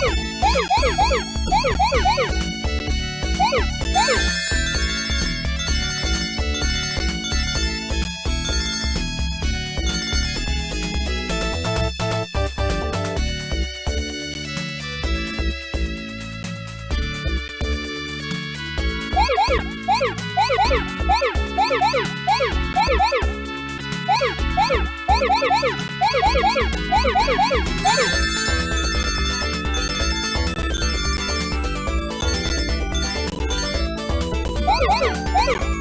Woo! Woo!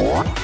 What?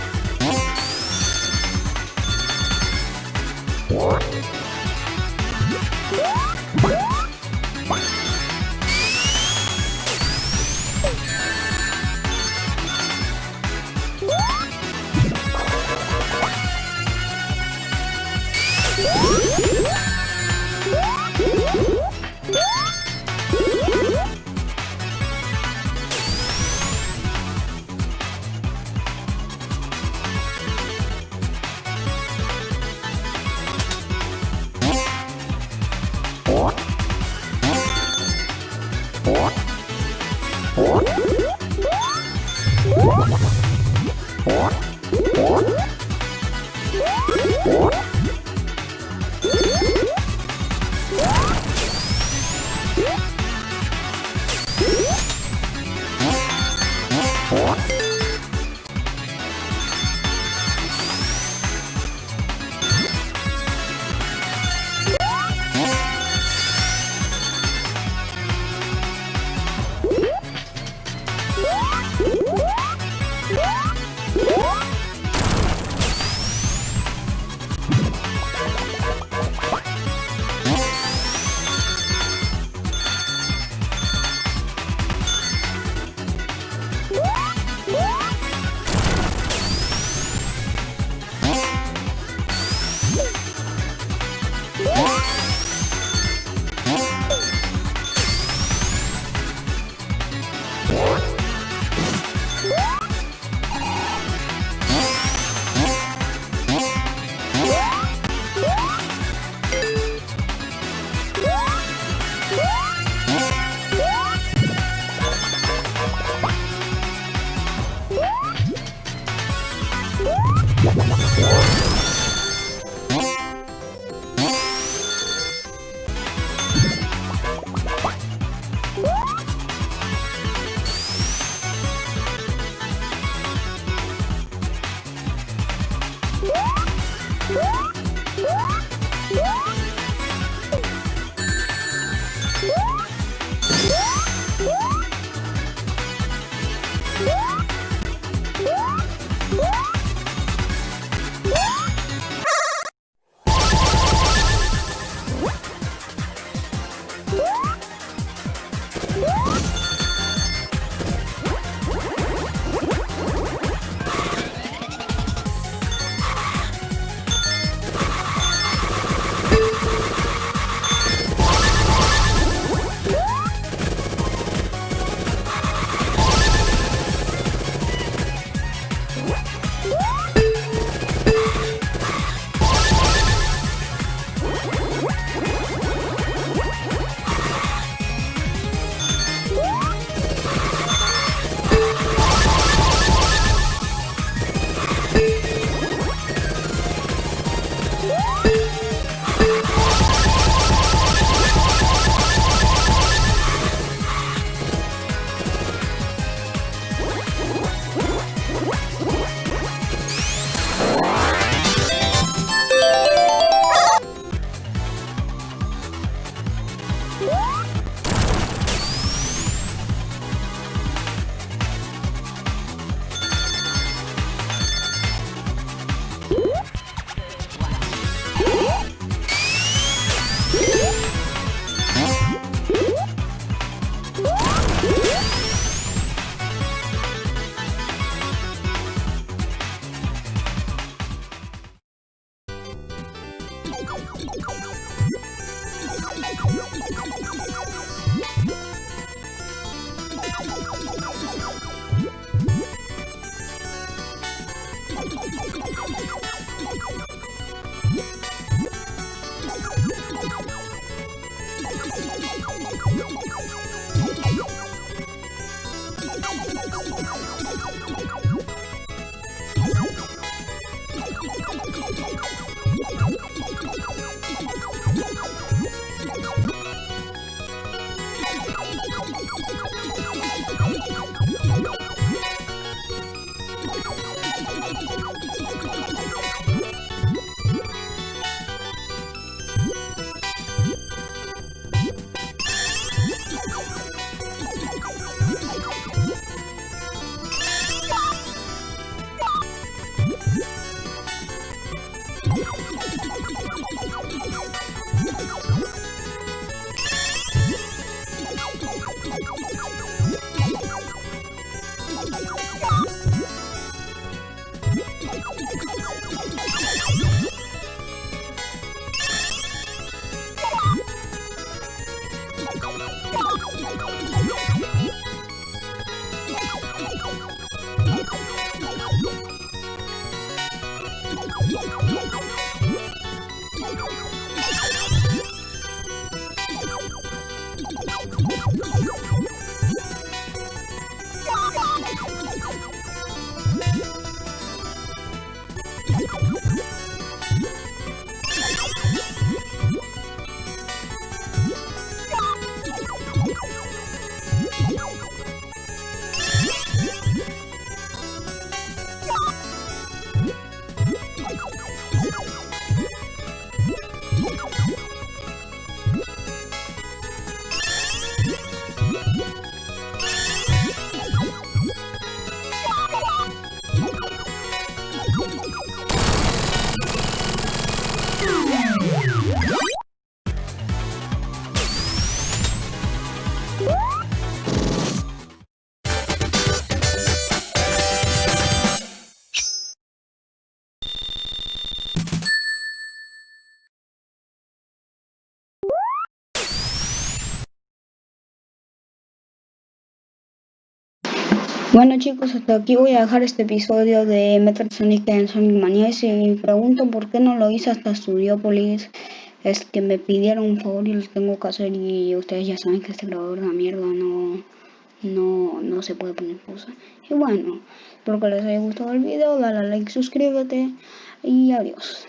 Let's go. Bueno chicos, hasta aquí voy a dejar este episodio de Metal Sonic en Sonic Mania. Y si me pregunto por qué no lo hice hasta Studiopolis, es que me pidieron un favor y lo tengo que hacer y ustedes ya saben que este grabador de mierda no, no, no se puede poner pausa. Y bueno, espero que les haya gustado el video, dale a like, suscríbete y adiós.